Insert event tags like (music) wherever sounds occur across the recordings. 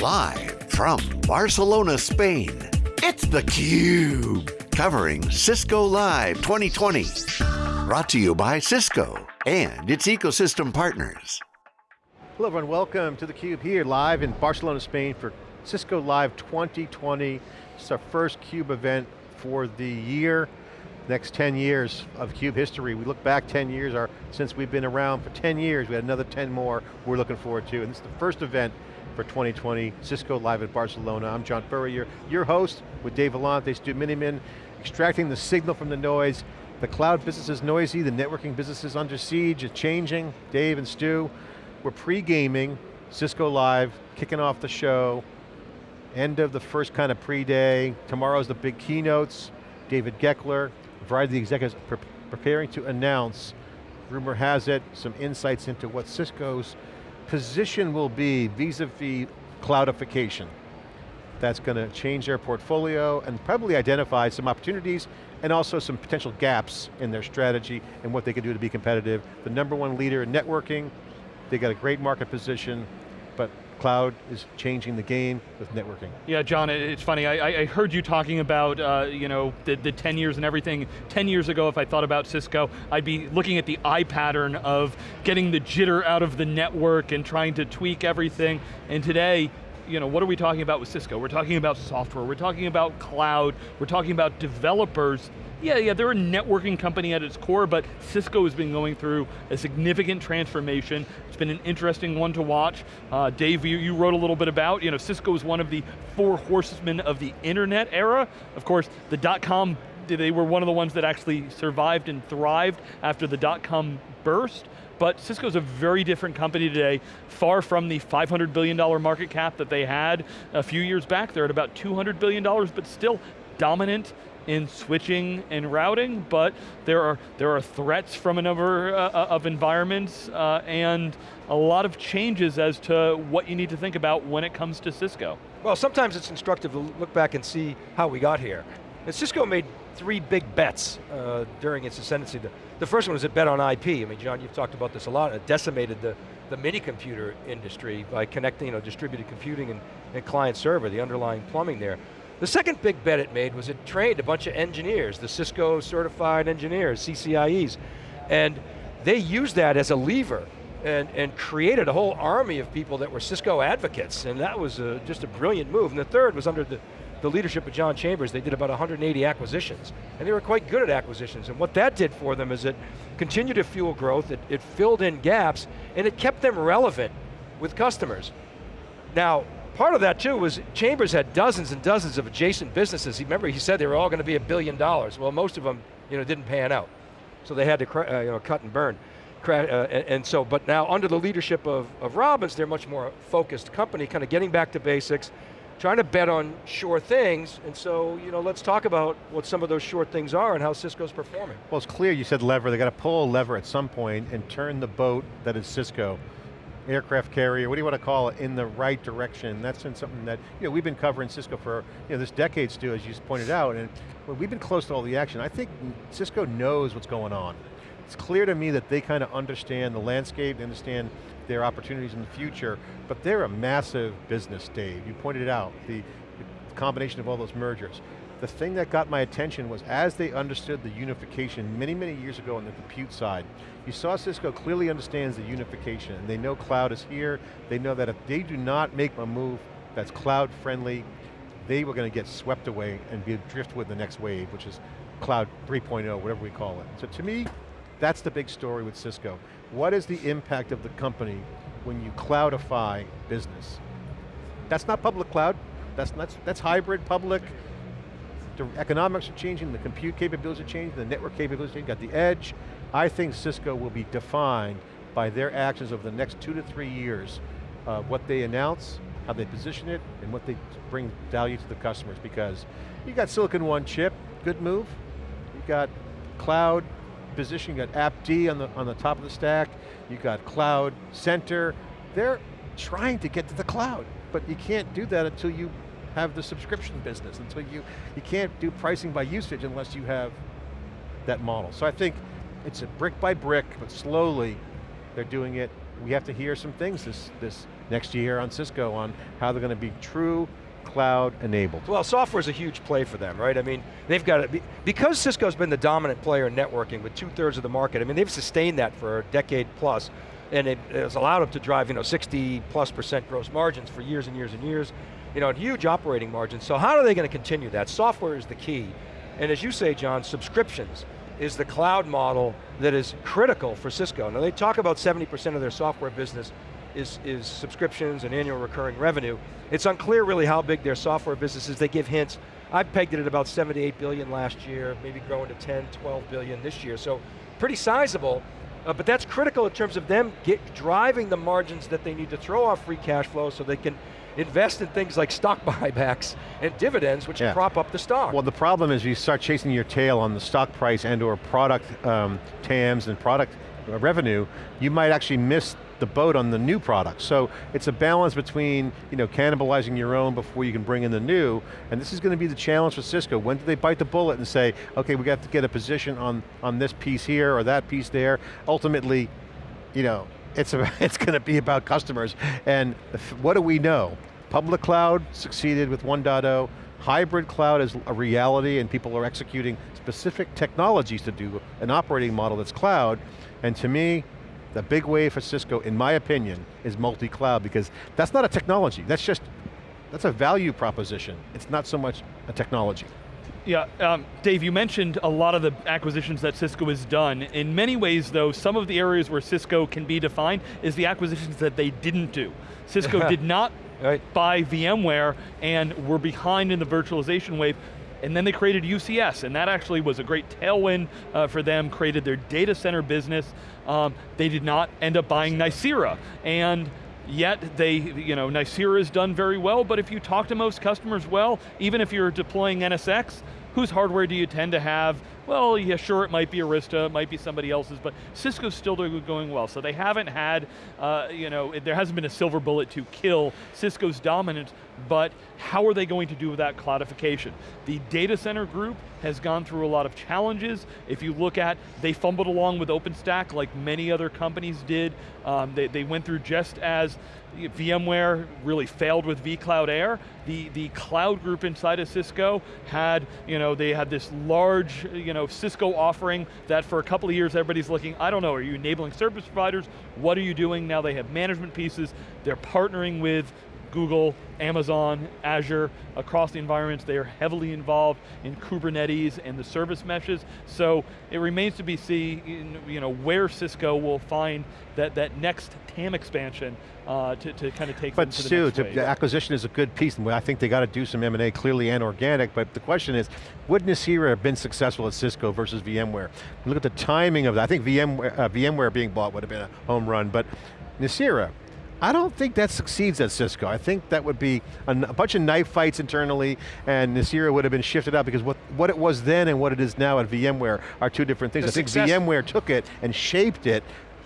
Live from Barcelona, Spain, it's theCUBE. Covering Cisco Live 2020. Brought to you by Cisco and its ecosystem partners. Hello everyone, welcome to theCUBE here live in Barcelona, Spain for Cisco Live 2020. It's our first CUBE event for the year. Next 10 years of CUBE history. We look back 10 years, our, since we've been around for 10 years, we had another 10 more we're looking forward to. And this is the first event for 2020, Cisco Live at Barcelona. I'm John Furrier, your host with Dave Vellante, Stu Miniman, extracting the signal from the noise. The cloud business is noisy, the networking business is under siege, it's changing. Dave and Stu, we're pre-gaming, Cisco Live, kicking off the show, end of the first kind of pre-day. Tomorrow's the big keynotes. David Goeckeler, a variety of the executives pre preparing to announce, rumor has it, some insights into what Cisco's position will be vis-a-vis -vis cloudification. That's going to change their portfolio and probably identify some opportunities and also some potential gaps in their strategy and what they can do to be competitive. The number one leader in networking, they got a great market position, but cloud is changing the game with networking. Yeah, John, it's funny, I, I heard you talking about uh, you know, the, the 10 years and everything. 10 years ago, if I thought about Cisco, I'd be looking at the eye pattern of getting the jitter out of the network and trying to tweak everything. And today, you know, what are we talking about with Cisco? We're talking about software, we're talking about cloud, we're talking about developers yeah, yeah, they're a networking company at its core, but Cisco has been going through a significant transformation. It's been an interesting one to watch. Uh, Dave, you, you, wrote a little bit about, you know, Cisco is one of the four horsemen of the internet era. Of course, the dot-com, they were one of the ones that actually survived and thrived after the dot-com burst but Cisco's a very different company today, far from the $500 billion market cap that they had a few years back. They're at about $200 billion, but still dominant in switching and routing, but there are, there are threats from a number uh, uh, of environments uh, and a lot of changes as to what you need to think about when it comes to Cisco. Well, sometimes it's instructive to look back and see how we got here. And Cisco made three big bets uh, during its ascendancy. The, the, first one was a bet on IP. I mean, John, you've talked about this a lot. It decimated the, the mini computer industry by connecting you know, distributed computing and, and client server, the underlying plumbing there. The second big bet it made was it trained a bunch of engineers, the Cisco certified engineers, CCIEs, and they used that as a lever and, and created a whole army of people that were Cisco advocates, and that was a, just a brilliant move. And the third was under the, the leadership of John Chambers, they did about 180 acquisitions, and they were quite good at acquisitions, and what that did for them is it continued to fuel growth, it, it filled in gaps, and it kept them relevant with customers. Now, part of that too was Chambers had dozens and dozens of adjacent businesses. Remember, he said they were all going to be a billion dollars. Well, most of them, you know, didn't pan out. So they had to, uh, you know, cut and burn. Uh, and, and, so, but now under the leadership of, of Robbins, they're much more focused company, kind of getting back to basics, trying to bet on sure things, and so, you know, let's talk about what some of those sure things are and how Cisco's performing. Well, it's clear you said lever, they got to pull a lever at some point and turn the boat that is Cisco aircraft carrier, what do you want to call it, in the right direction. That's been something that, you know, we've been covering Cisco for, you know, this decade, Stu, as you pointed out, and we've been close to all the action. I think Cisco knows what's going on. It's clear to me that they kind of understand the landscape, they understand their opportunities in the future, but they're a massive business, Dave. You pointed it out, the, the combination of all those mergers. The thing that got my attention was as they understood the unification many, many years ago on the compute side, you saw Cisco clearly understands the unification. And they know cloud is here. They know that if they do not make a move that's cloud friendly, they were going to get swept away and be drift with the next wave, which is cloud 3.0, whatever we call it. So to me, that's the big story with Cisco. What is the impact of the company when you cloudify business? That's not public cloud, that's, that's, that's hybrid, public, the economics are changing, the compute capabilities are changing, the network capabilities are changing, got the edge. I think Cisco will be defined by their actions over the next two to three years, uh, what they announce, how they position it, and what they bring value to the customers because you got Silicon One chip, good move. You got cloud position, you got AppD on the, on the top of the stack, you got Cloud Center. They're trying to get to the cloud, but you can't do that until you have the subscription business until you, you can't do pricing by usage unless you have that model. So I think it's a brick by brick, but slowly they're doing it. We have to hear some things this, this next year on Cisco on how they're going to be true cloud enabled. Well, software is a huge play for them, right? I mean, they've got it, because Cisco's been the dominant player in networking with two thirds of the market, I mean, they've sustained that for a decade plus, and it has allowed them to drive, you know, 60 plus percent gross margins for years and years and years, you know, huge operating margins. So how are they going to continue that? Software is the key. And as you say, John, subscriptions is the cloud model that is critical for Cisco. Now they talk about 70% of their software business is, is subscriptions and annual recurring revenue. It's unclear really how big their software business is. They give hints. I pegged it at about 78 billion last year, maybe growing to 10, 12 billion this year. So pretty sizable, uh, but that's critical in terms of them get, driving the margins that they need to throw off free cash flow so they can invest in things like stock (laughs) buybacks and dividends, which yeah. prop up the stock. Well, the problem is you start chasing your tail on the stock price and or product um, TAMs and product uh, revenue, you might actually miss the boat on the new product. So it's a balance between you know, cannibalizing your own before you can bring in the new, and this is going to be the challenge for Cisco. When do they bite the bullet and say, okay, we got to get a position on, on this piece here or that piece there. Ultimately, you know, it's, a, (laughs) it's going to be about customers. And what do we know? Public cloud succeeded with 1.0, hybrid cloud is a reality and people are executing specific technologies to do an operating model that's cloud, and to me, the big wave for Cisco, in my opinion, is multi-cloud because that's not a technology, that's just, that's a value proposition. It's not so much a technology. Yeah, um, Dave, you mentioned a lot of the acquisitions that Cisco has done. In many ways though, some of the areas where Cisco can be defined is the acquisitions that they didn't do. Cisco (laughs) did not right. buy VMware and were behind in the virtualization wave and then they created UCS, and that actually was a great tailwind uh, for them, created their data center business. Um, they did not end up buying Nicira, and yet they, you know, Nicira has done very well, but if you talk to most customers well, even if you're deploying NSX, whose hardware do you tend to have? Well, yeah, sure, it might be Arista, it might be somebody else's, but Cisco's still going well. So they haven't had, uh, you know, there hasn't been a silver bullet to kill Cisco's dominance, but how are they going to do with that cloudification? The data center group has gone through a lot of challenges. If you look at, they fumbled along with OpenStack like many other companies did. Um, they, they went through just as VMware really failed with vCloud Air. The, the cloud group inside of Cisco had, you know, they had this large, you know, Cisco offering that for a couple of years everybody's looking, I don't know, are you enabling service providers? What are you doing? Now they have management pieces. They're partnering with Google, Amazon, Azure, across the environments, they are heavily involved in Kubernetes and the service meshes, so it remains to be seen you know, where Cisco will find that, that next TAM expansion uh, to, to kind of take but them to the acquisition is a good piece, and I think they got to do some M&A clearly and organic, but the question is, would Nicira have been successful at Cisco versus VMware? Look at the timing of that. I think VMware, uh, VMware being bought would have been a home run, but Nicira, I don't think that succeeds at Cisco. I think that would be a, a, bunch of knife fights internally and Nicira would have been shifted out because what, what it was then and what it is now at VMware are two different things. The I think VMware took it and shaped it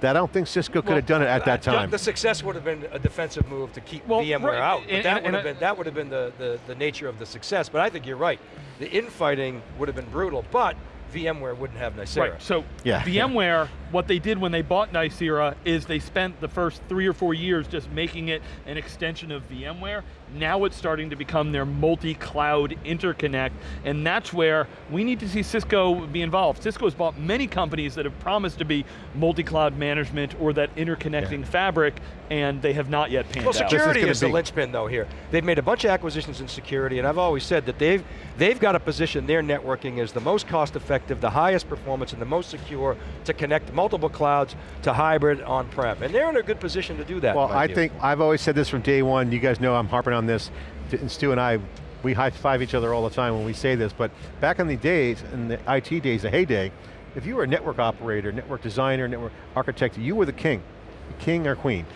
that I don't think Cisco could have done it at that time. The success would have been a defensive move to keep well, VMware right. out. But and, that, and, would have been, that would have been the, the, the nature of the success. But I think you're right. The infighting would have been brutal, but VMware wouldn't have Nicira. Right, so yeah. VMware, what they did when they bought Nicira is they spent the first three or four years just making it an extension of VMware. Now it's starting to become their multi-cloud interconnect, and that's where we need to see Cisco be involved. Cisco has bought many companies that have promised to be multi-cloud management or that interconnecting yeah. fabric, and they have not yet panned well, out. Well, security is, is the linchpin though here. They've made a bunch of acquisitions in security, and I've always said that they've, they've got to position their networking as the most cost effective, the highest performance, and the most secure to connect multiple clouds to hybrid on-prem. And they're in a good position to do that. Well, I view. think, I've always said this from day one, you guys know I'm harping on this, and Stu and I, we high five each other all the time when we say this, but back in the days, in the IT days, the heyday, if you were a network operator, network designer, network architect, you were the king, the king or queen.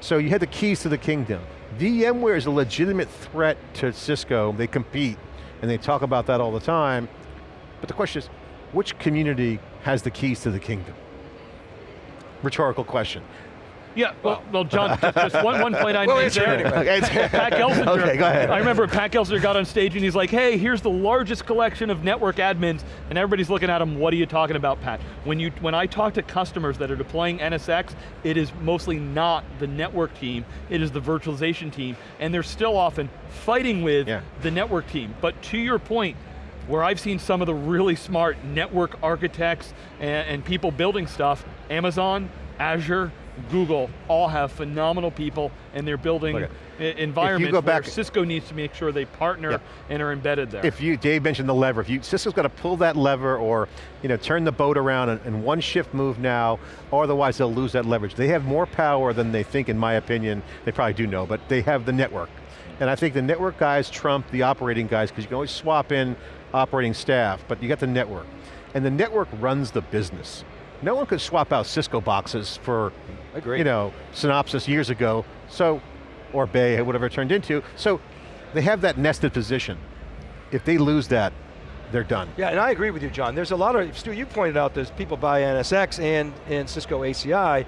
So you had the keys to the kingdom. VMware is a legitimate threat to Cisco, they compete, and they talk about that all the time, but the question is, which community has the keys to the kingdom? Rhetorical question. Yeah, well, well John, (laughs) just, just one, one point I Well, made answer there. anyway. Pat (laughs) Gelsinger. Okay, go ahead. I remember Pat Gelsinger got on stage and he's like, hey, here's the largest collection of network admins, and everybody's looking at him, what are you talking about, Pat? When, you, when I talk to customers that are deploying NSX, it is mostly not the network team, it is the virtualization team, and they're still often fighting with Yeah. the network team. But to your point, where I've seen some of the really smart network architects and, and people building stuff, Amazon, Azure, Google, all have phenomenal people and they're building i- environments go where back- Cisco needs to make sure they partner Yep. and are embedded there. If you, Dave mentioned the lever, if you, Cisco's got to pull that lever or you know, turn the boat around and, and one shift move now, or otherwise they'll lose that leverage. They have more power than they think, in my opinion. They probably do know, but they have the network. And I think the network guys trump the operating guys because you can always swap in operating staff, but you got the network. And the network runs the business. No one could swap out Cisco boxes for, you know, SynOptics years ago, so, or Bay, whatever it turned into. So they have that nested position. If they lose that, they're done. Yeah, and I agree with you, John. There's a lot of, Stu, you pointed out there's people buy NSX and, and Cisco ACI,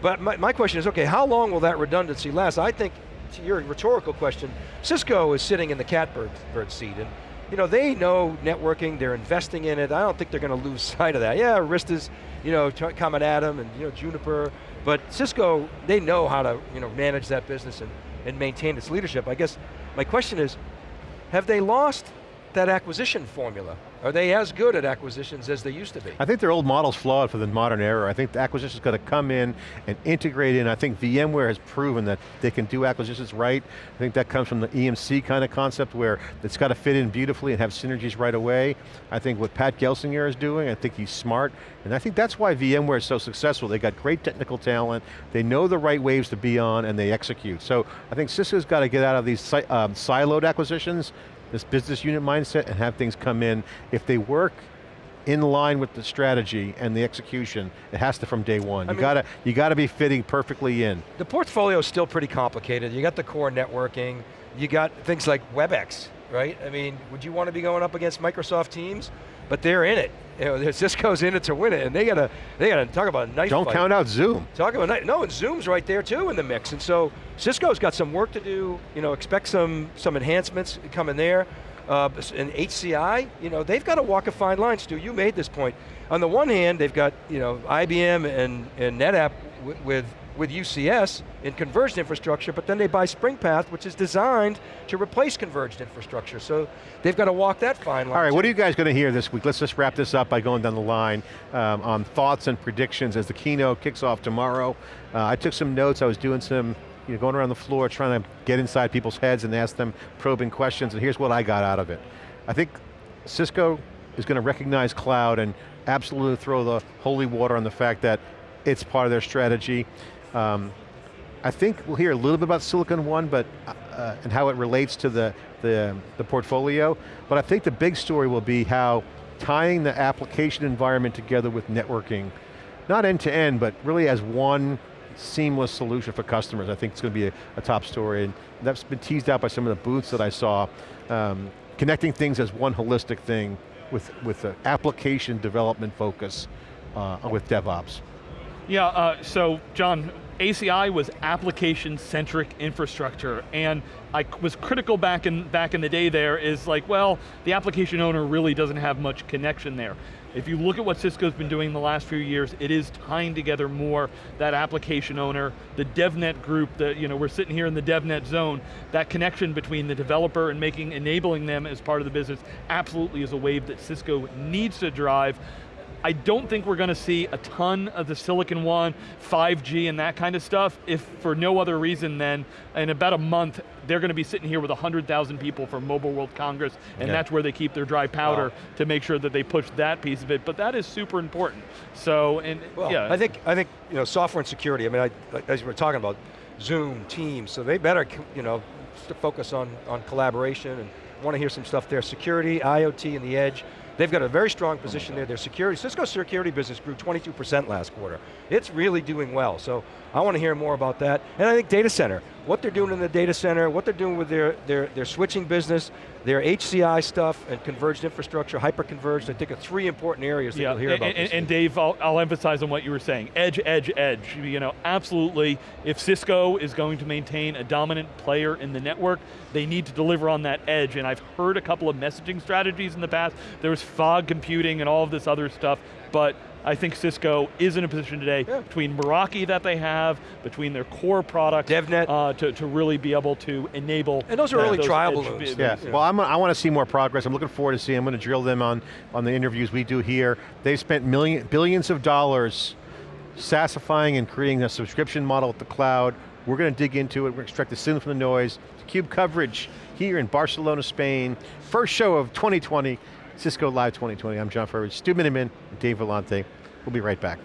but my, my question is, okay, how long will that redundancy last? I think, to your rhetorical question, Cisco is sitting in the catbird bird seat, and you know, they know networking, they're investing in it, I don't think they're going to lose (laughs) sight of that. Yeah, Arista's, you know, coming at them, and you know, Juniper, but Cisco, they know how to, you know, manage that business and, and maintain its leadership. I guess my question is, have they lost that acquisition formula? Are they as good at acquisitions as they used to be? I think their old model's flawed for the modern era. I think the acquisition's got to come in and integrate in. I think VMware has proven that they can do acquisitions right. I think that comes from the EMC kind of concept where it's got to fit in beautifully and have synergies right away. I think what Pat Gelsinger is doing, I think he's smart, and I think that's why VMware is so successful. They got great technical talent, they know the right waves to be on, and they execute. So I think Cisco's got to get out of these um, siloed acquisitions, this business unit mindset, and have things come in. If they work in line with the strategy and the execution, it has to from day one. I you mean- got to you got to be fitting perfectly in. The portfolio is still pretty complicated. You got the core networking, you got things like WebEx, right? I mean, would you want to be going up against Microsoft Teams? But they're in it. You know, (laughs) Cisco's in it to win it, and they got to they got to talk about a knife Don't fight. count out Zoom. Talk about night. No, and Zoom's right there too in the mix. And so Cisco's got some work to do. You know, expect some some enhancements coming there. Uh, and HCI, you know, they've got to walk a fine line. Stu, you made this point. On the one hand, they've got you know IBM and, and NetApp with, with UCS in converged infrastructure, but then they buy SpringPath, which is designed to replace converged infrastructure. So they've got to walk that fine line. All right, too. what are you guys going to hear this week? Let's just wrap this up by going down the line um, on thoughts and predictions as the keynote kicks off tomorrow. Uh, I took some notes, I was doing some, you know, going around the floor trying to get inside people's heads and ask them probing questions, and here's what I got out of it. I think Cisco is going to recognize cloud and absolutely throw the holy water on the fact that it's part of their strategy. Um, I think we'll hear a little bit about Silicon One, but uh, and how it relates to the, the the portfolio. But I think the big story will be how tying the application environment together with networking, not end to end, but really as one seamless solution for customers. I think it's going to be a, a top story, and that's been teased out by some of the booths that I saw. Um, connecting things as one holistic thing with with an application development focus uh, with DevOps. Yeah, uh, so John, ACI was application-centric infrastructure, and I was critical back in, back in the day there is like, well, the application owner really doesn't have much connection there. If you look at what Cisco's been doing the last few years, it is tying together more that application owner, the DevNet group, that you know, we're sitting here in the DevNet zone, that connection between the developer and making, enabling them as part of the business absolutely is a wave that Cisco needs to drive. I don't think we're going to see a ton of the Silicon One, 5G and that kind of stuff, if for no other reason than in about a month, they're going to be sitting here with 100,000 people from Mobile World Congress, and Yeah. that's where they keep their dry powder Wow. to make sure that they push that piece of it, but that is super important. So, and Well, yeah. I think I think you know software and security. I mean, I, as we were talking about Zoom, Teams, so they better you know focus on on collaboration and want to hear some stuff there. Security, IoT, and the edge. They've got a very strong position there. Their security, Cisco's security business grew 22% last quarter. It's really doing well. So I want to hear more about that. And I think data center, what they're doing in the data center, what they're doing with their, their, their switching business, their HCI stuff and converged infrastructure, hyper-converged, I think are three important areas that yeah, you'll hear and, about. and, and Dave, I'll, I'll, emphasize on what you were saying. Edge, edge, edge. You know, absolutely, if Cisco is going to maintain a dominant player in the network, they need to deliver on that edge, and I've heard a couple of messaging strategies in the past. There was fog computing and all of this other stuff, but I think Cisco is in a position today, yeah. between Meraki that they have, between their core products, DevNet, uh, to, to really be able to enable. And those are early trial balloons. Yeah. yeah. well I'm, i want to see more progress. I'm looking forward to seeing, I'm going to drill them on, on the interviews we do here. They've spent million, billions of dollars SaaSifying and creating a subscription model with the cloud. We're going to dig into it, we're going to extract the signal from the noise. CUBE coverage here in Barcelona, Spain. First show of 2020. Cisco Live 2020. I'm John Furrier, Stu Miniman, Dave Vellante. We'll be right back.